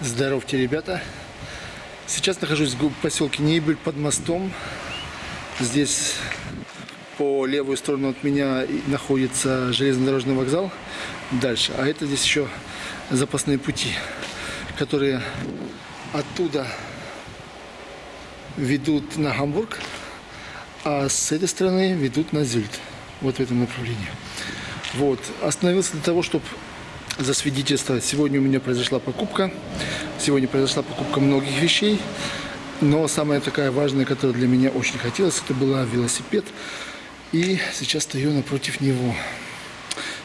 Здоровьте, ребята! Сейчас нахожусь в поселке Нейбель под мостом. Здесь по левую сторону от меня находится железнодорожный вокзал. Дальше. А это здесь еще запасные пути, которые оттуда ведут на Гамбург, а с этой стороны ведут на Зюльт. Вот в этом направлении. Вот. Остановился для того, чтобы засвидетельствовать. Сегодня у меня произошла покупка. Сегодня произошла покупка многих вещей. Но самая такая важная, которая для меня очень хотелось, это была велосипед. И сейчас стою напротив него.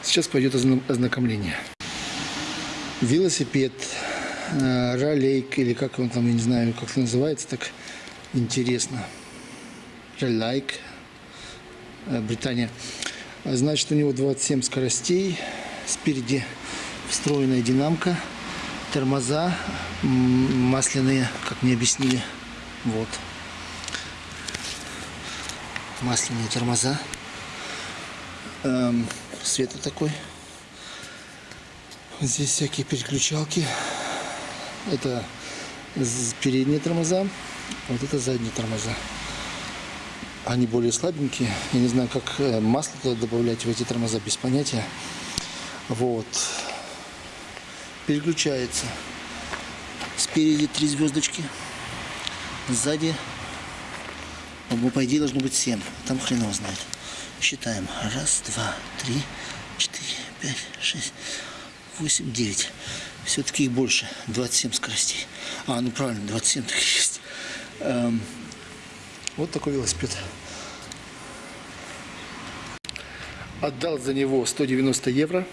Сейчас пойдет ознакомление. Велосипед, э, ролейк, или как он там, я не знаю, как это называется, так интересно. Ролейк, э, Британия. Значит, у него 27 скоростей. Спереди встроенная динамка, тормоза масляные, как мне объяснили. Вот. Масляные тормоза. Эм, света такой. Здесь всякие переключалки. Это передние тормоза, вот это задние тормоза. Они более слабенькие. Я не знаю, как э, масло добавлять в эти тормоза, без понятия. Вот переключается. Спереди три звездочки, сзади, ну, по идее, должно быть 7. Там хрен его знает. Считаем. Раз, два, три, четыре, пять, шесть, восемь, девять. Все-таки их больше. 27 скоростей. А, ну правильно, 27 так есть. Эм, вот такой велосипед. Отдал за него 190 евро.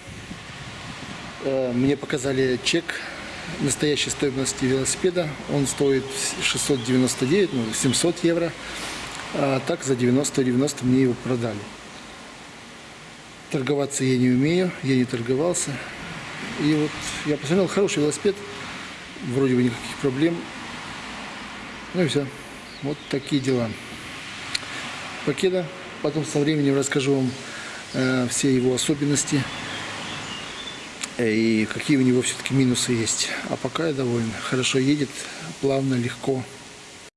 Э, мне показали чек настоящей стоимости велосипеда. Он стоит 699, ну 700 евро. А так за 90-90 мне его продали. Торговаться я не умею, я не торговался. И вот я посмотрел, хороший велосипед, вроде бы никаких проблем. Ну и все. Вот такие дела. Покеда. Потом со временем расскажу вам э, все его особенности и какие у него все-таки минусы есть. А пока я доволен. Хорошо едет, плавно, легко.